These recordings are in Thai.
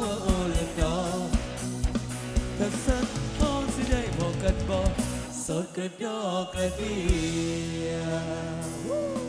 ว่าโอ้ว่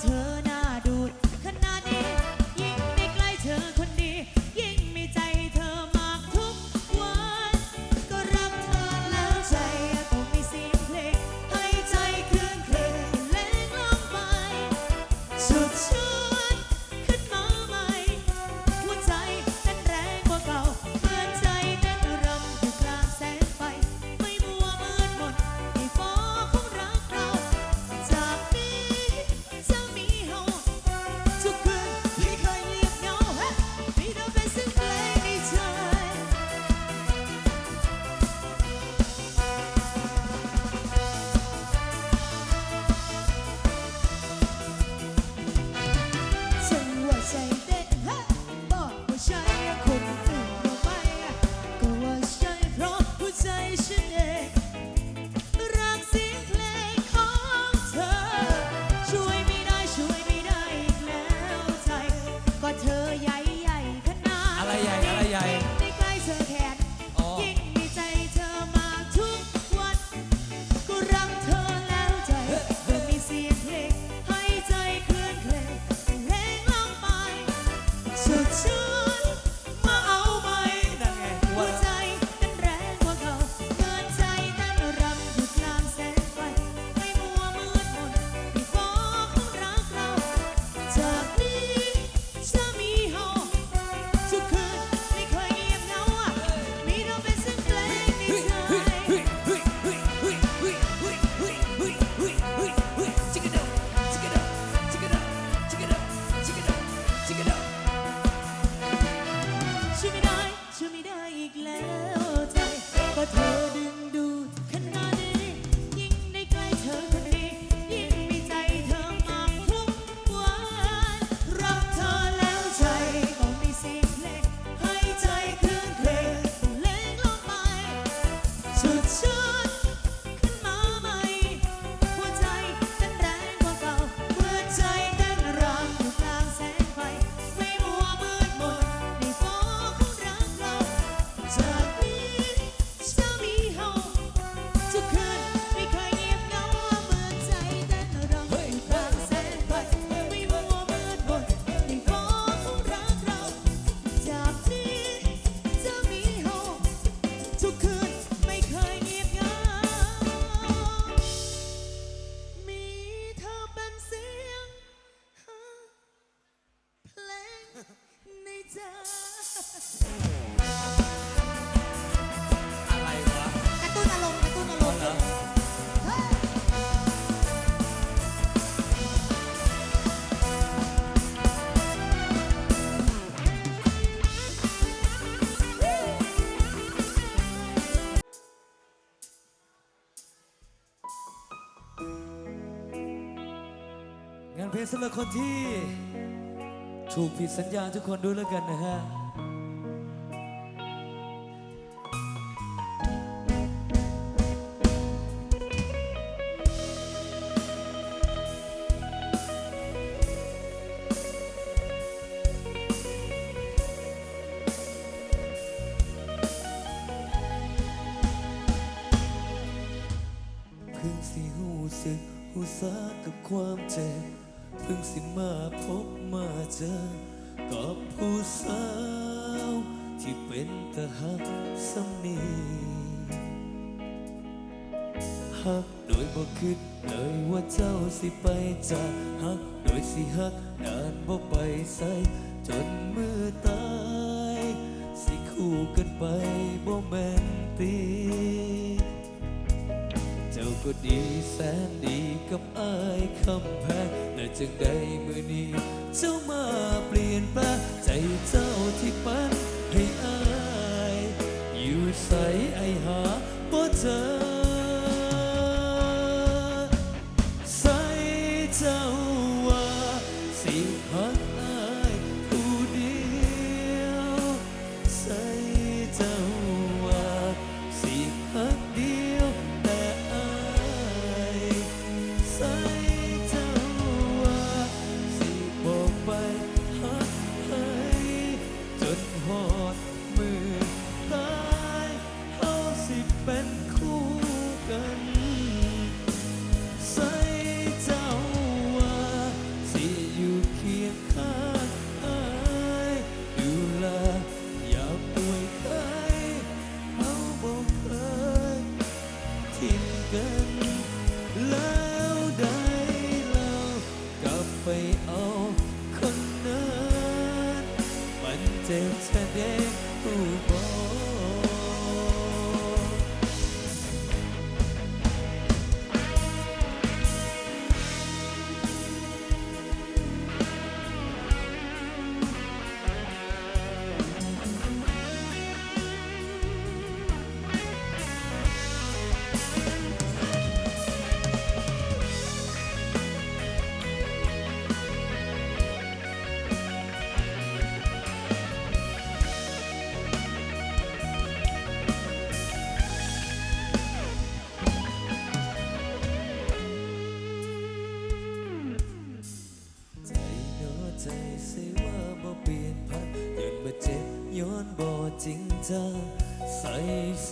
เธอนะ สำหรับคนที่ ถูกผิดสัญญาทุกคนด้วยแล้วกันนะฮะ สิฮักนานบ่ไปใส่จนมือตายสิคู่กันไปบ่แม่นตีเจ้าก็ดีแสนดีกับอายคำแพงแต่จังใดมือนี้ เจ้ามาเปลี่ยนแปลงใจเจ้าที่ปันให้อาย อยู่ใสไอหาบ่เจอ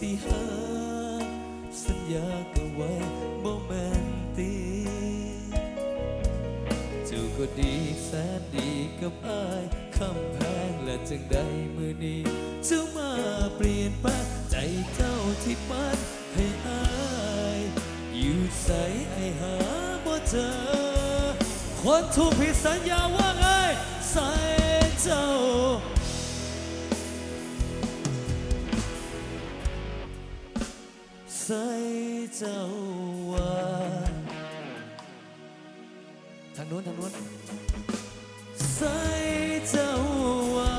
สิหา สัญญาก็ไว้บ่แม่นตีเจ้าก็ดีแสนดีกับอายคำแพงและจึงได้มือนี้เจ้ามาเปลี่ยนแปลงใจเจ้าที่มันให้อายอยู่ใส่ไอหาบ่เจอคนถูกผิดสัางนู้นทางนู้นใส่เจ้าว่า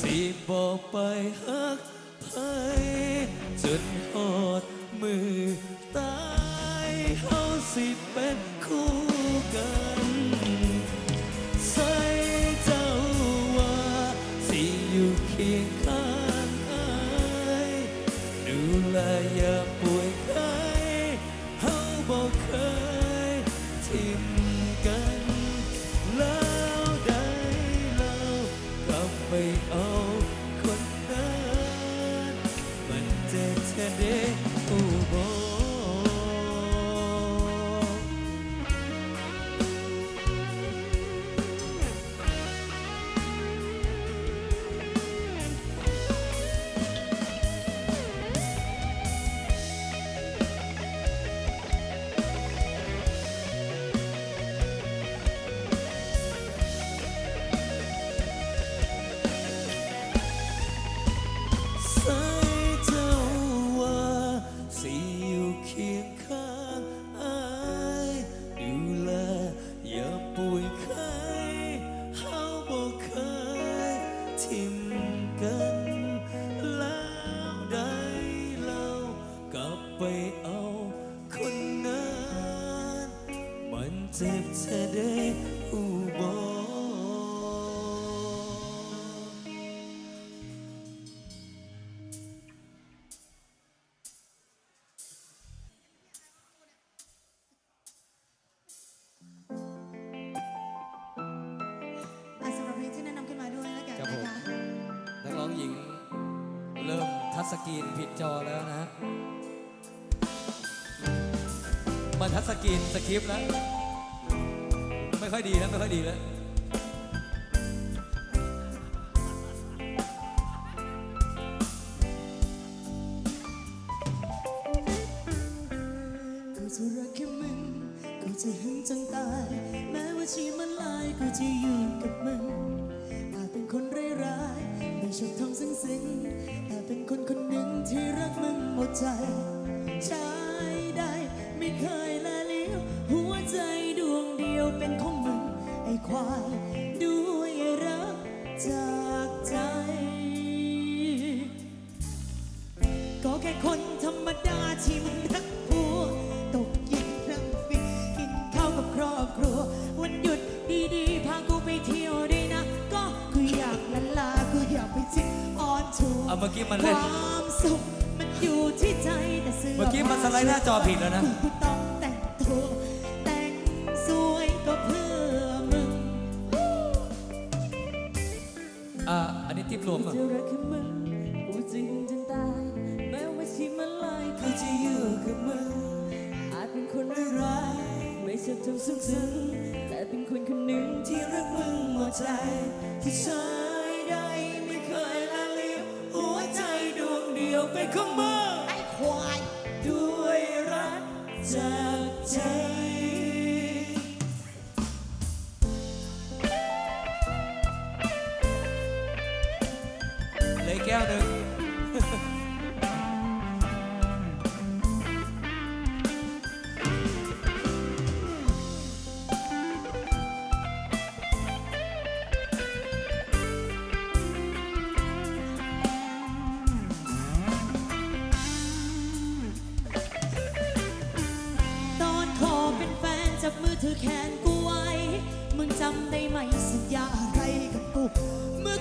สิบอกไปฮักไผจนหอดมือตายเฮาสิเป็นคู่ คลิปแล้ว ไม่ค่อยดีแล้ว ไม่ค่อยดีแล้ว มื่อกี้มันคเล่นวามสุขมันอยู่ที่ใจแต่เสื้อเมื่อกี้มันสไลด์หน้าจอผิดแล้วนะกูต้องแต่งตัวแต่งสวยก็เพื่อมึงอ่าอันนี้ทิปรวมอะจะรักแค่มึงกูจริงจนตายแม้ว่าชีมันลายกูจะอยู่กับมึงอาจเป็นคนร้ายๆไม่ชอบทำซึ้งซึ้งๆแต่เป็นคนคนหนึ่งที่รักมึงหมดใจที่ใช้ได้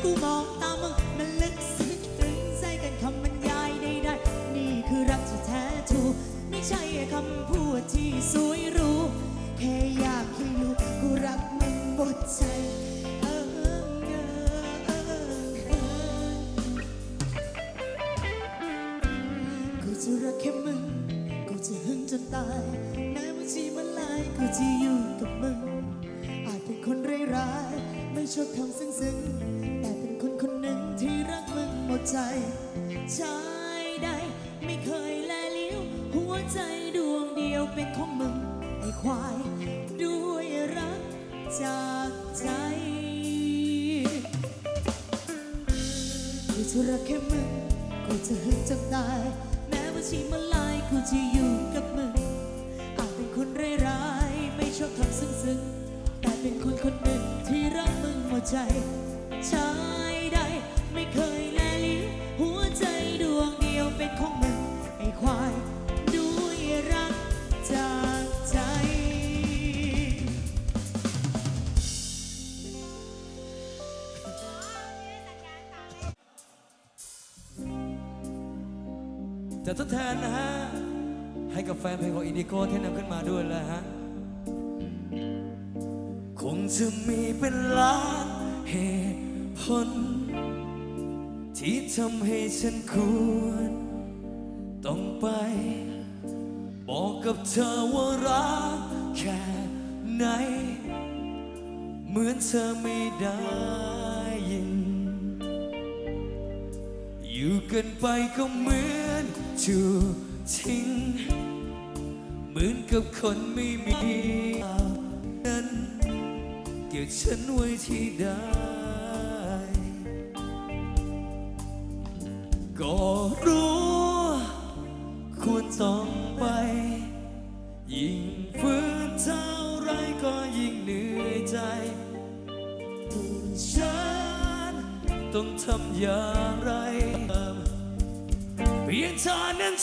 เมื่ ให้กับแฟนเพลงของอินดิโก้ที่นำขึ้นมาด้วยแล้วฮะ คงจะมีเป็นล้านเหตุผล ที่ทำให้ฉันควร ต้องไป บอกกับเธอว่ารักแค่ไหน เหมือนเธอไม่ได้ยิน อยู่กันไปก็เหมือนจู ทิ้ง เหมือนกับคนไม่มีนั้นเกี่ยวฉันไว้ที่ใด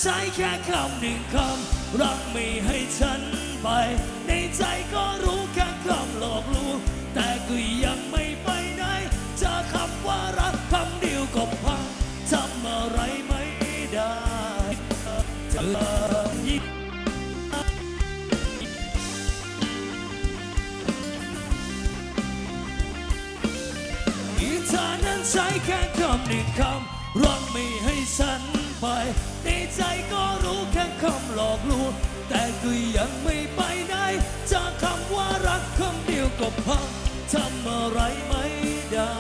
ใช้แค่คำหนึ่งคำรักไม่ให้ฉันไป ในใจก็รู้แค่คำหลอกลวงแต่ก็ยังไม่ไปไหนจอคำว่ารักคำเดียวก็พังทำอะไรไม่ได้เธออีเธอนั้นใช้แค่คำหนึ่งคำรักไม่ให้ฉัน ไป ในใจก็รู้แค่คำหลอกลวงแต่ก็ยังไม่ไปไหนจากคำว่ารักคำเดียวก็พังทำอะไรไม่ได้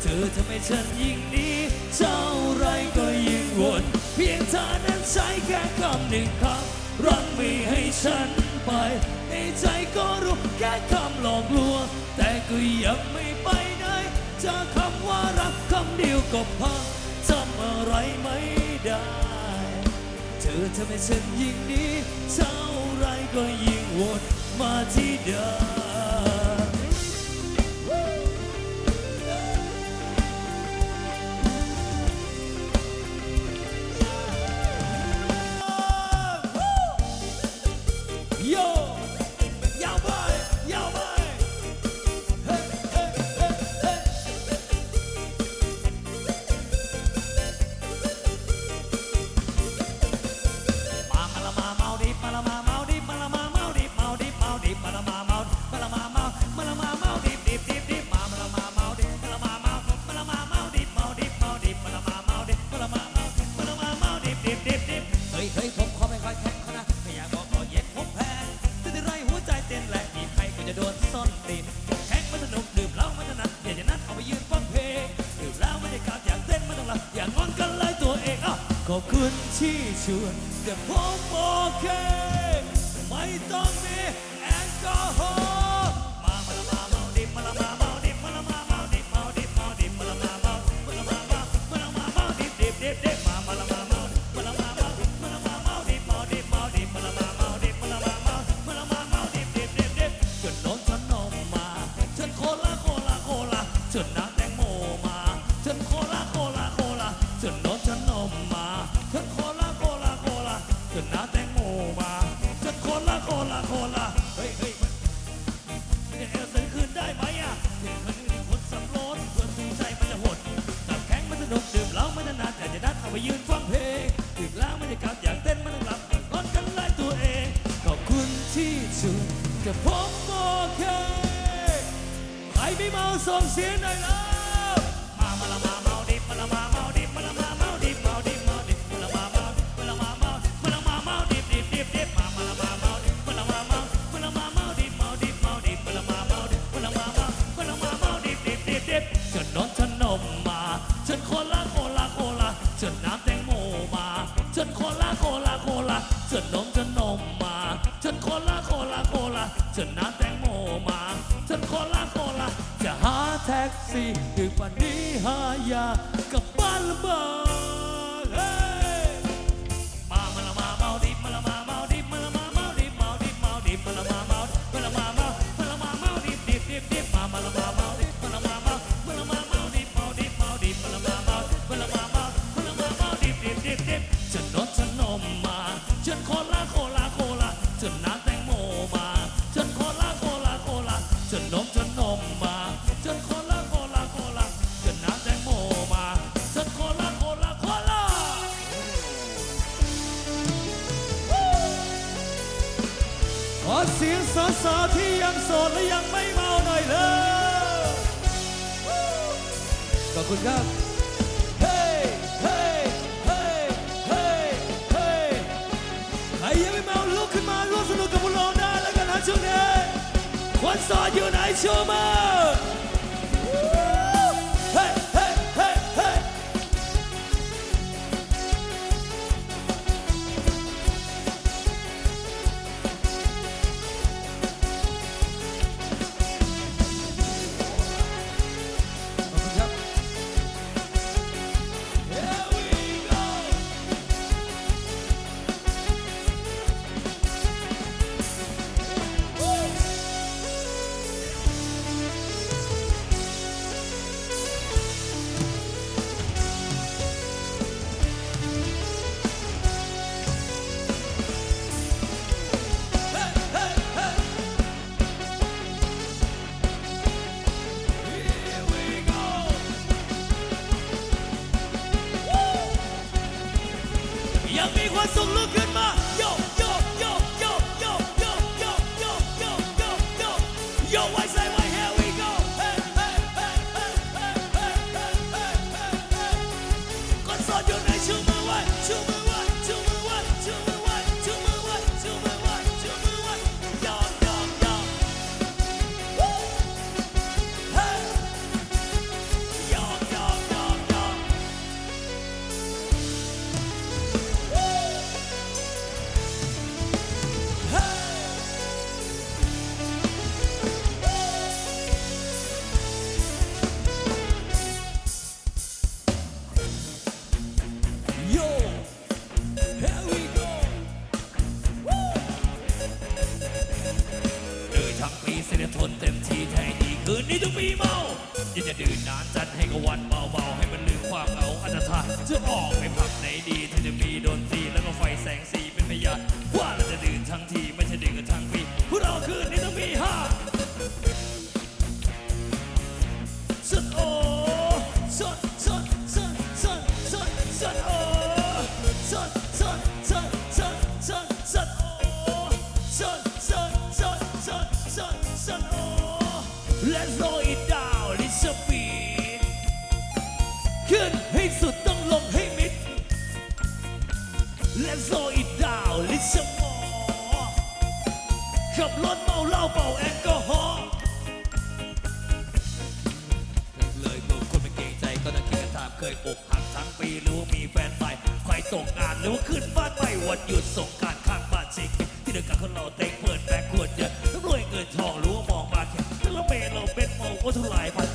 เธอทำให้ฉันยิ่งนี้เท่าไรก็ยิ่งวนเพียงเธอนั้นใช้แค่คำหนึ่งคำรักไม่ให้ฉันไป ในใจก็รู้แค่คำหลอกลวงแต่ก็ยังไม่ไปไหนจากคำว่ารักคำเดียวก็พัง อะไรไม่ได้ เธอทำให้ฉันยิ่งนี้ เท่าไรก็ยิ่งวนมาที่เดิม ที่ชวนแต่ผมโอเค ไม่ต้อง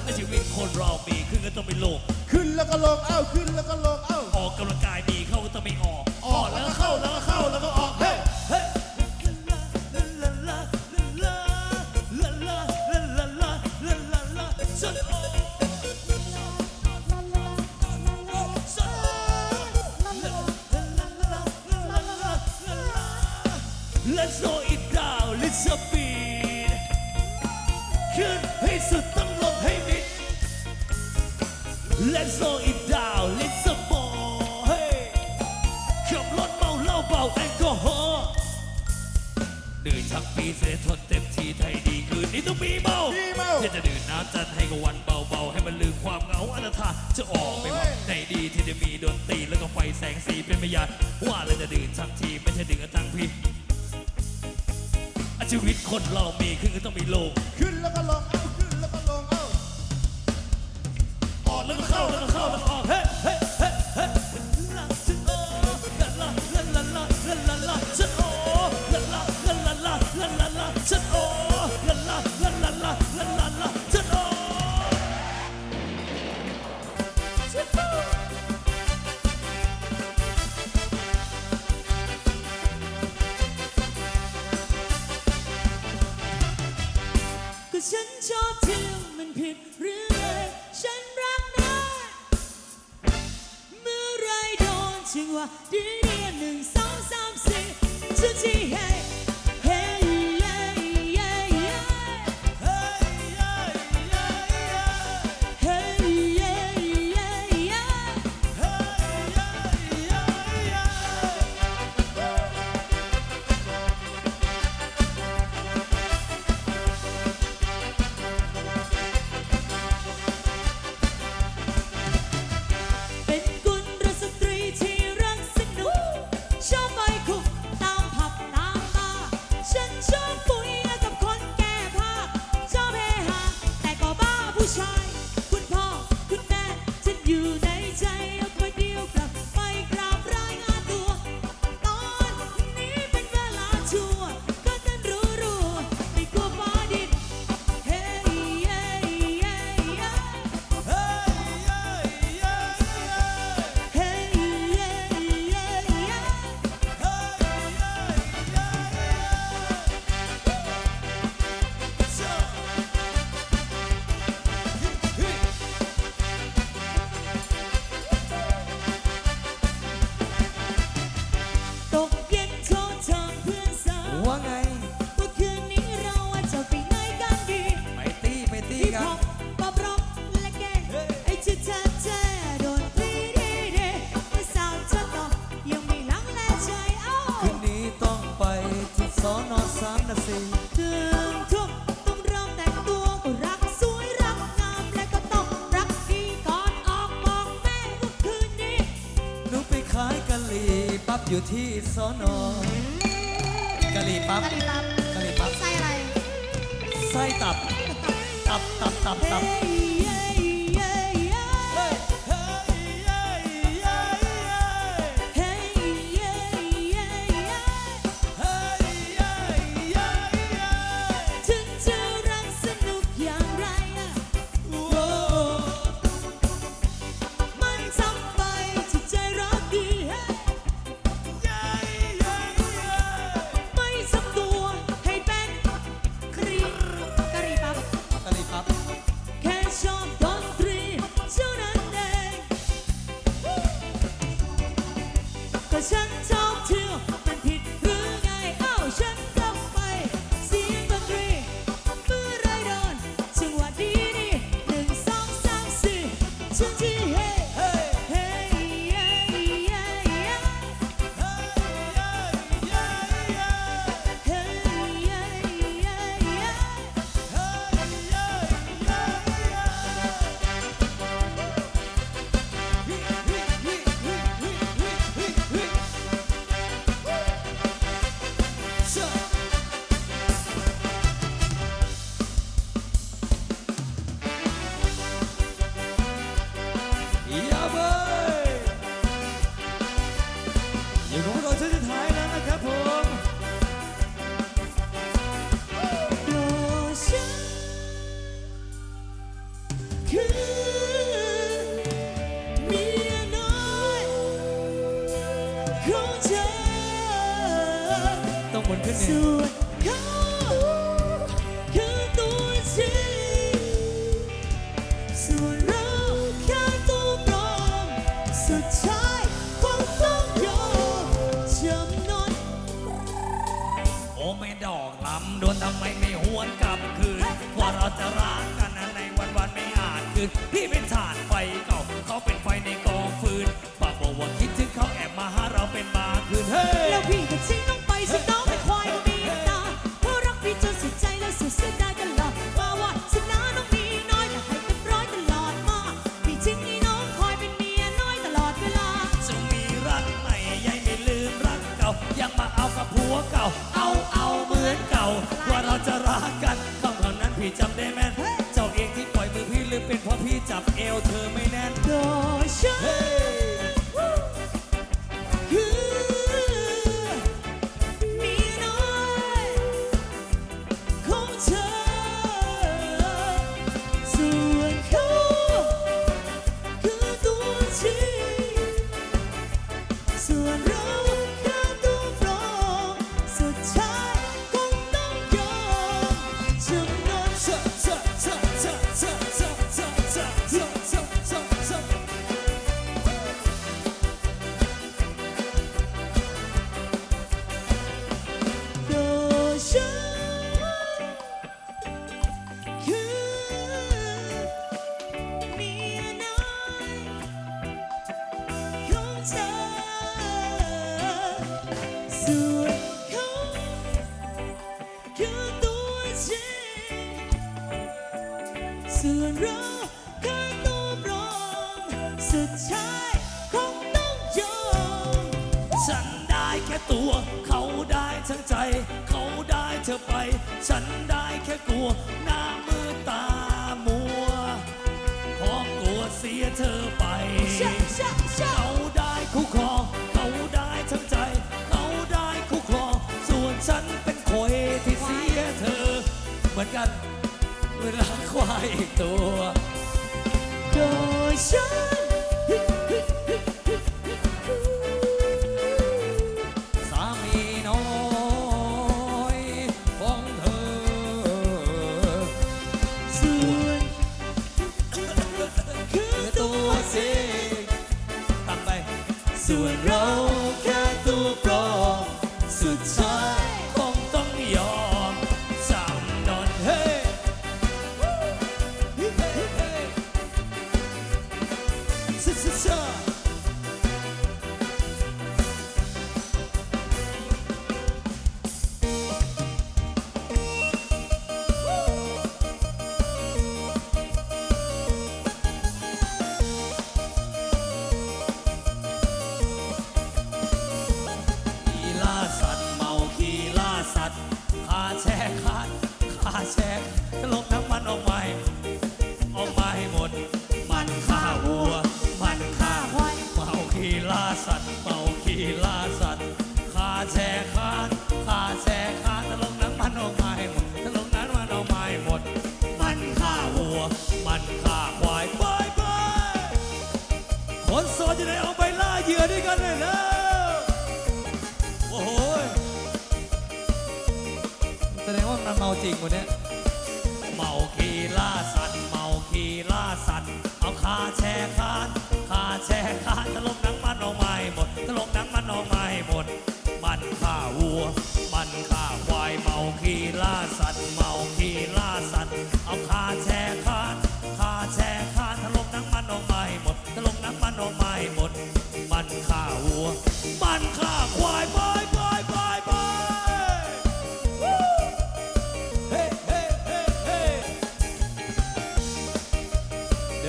และชีวิตคนเรามีขึ้นก็ต้องไปลงขึ้นแล้วก็ลงเอ้าขึ้นแล้วก็ลงเอ้าออกกำลังกายดีเข้าก็ต้องไม่ออกออกแล้วก็เข้าแล้วก็เข้าแล้วก็ออก hey bitch let's slow it down let's a ball hey ขับรถเมาเหล้าเป่าแอลกอฮอล์ดื่มทั้งปีเสทดเต็มทีไทยดีคืนนี้ต้องมีเมาเที่จะดื่มน้ำจันให้กับวันเบาๆให้มันลืมความเหงาอันธาจะออกไปวันไหนดีที่จะมีดนตรีแล้วก็ไฟแสงสีเป็นพยานว่าเราจะดื่มทั้งทีไม่ใช่ดื่มกัทั้งพีชีวิตคนเรามีขึ้นก็ต้องมีลงขึ้นแล้วก็ลง Hey. 我想ำโดนทำไมไม่หวนกลับคืนว่าเราจะรักกันในวันวันไม่อาจคืนพี่เป็นชาติ do.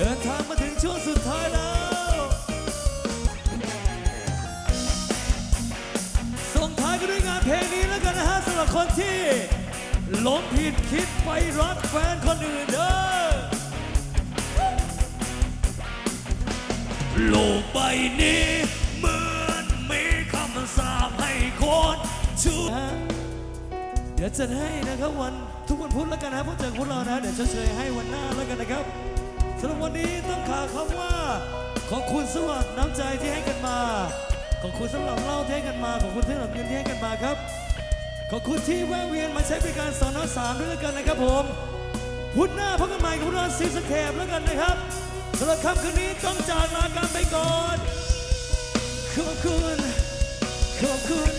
เดินทางมาถึงช่วงสุดท้ายแล้วส่งท้ายกันด้วยงานเพลงนี้แล้วกันนะฮะสำหรับคนที่หลงผิดคิดไปรักแฟนคนอื่นเด้อโลกใบนี้เหมือนมีคำสาปให้คนชั่วเดี๋ยวจะให้นะครับวันทุกวันพุธแล้วกันนะพวกเจอพวกเรานะ เดี๋ยวจะเฉยให้วันหน้าแล้วกันนะครับ สำหรับวันนี้ต้องขาคำว่า ขอบคุณสำหรับน้ำใจที่ให้กันมา ขอบคุณสำหรับเล่าที่ให้กันมา ขอบคุณสำหรับเงินที่ให้กันมาครับ ขอบคุณที่แวะเวียนมาใช้บริการสอนอสามด้วยกันนะครับผมพุธหน้าพักใหม่กับพวกเราซีสแครบแล้วกันนะครับสำหรับค่ำคืนนี้ต้องจากลากันไปก่อนขอบคุณขอบคุณ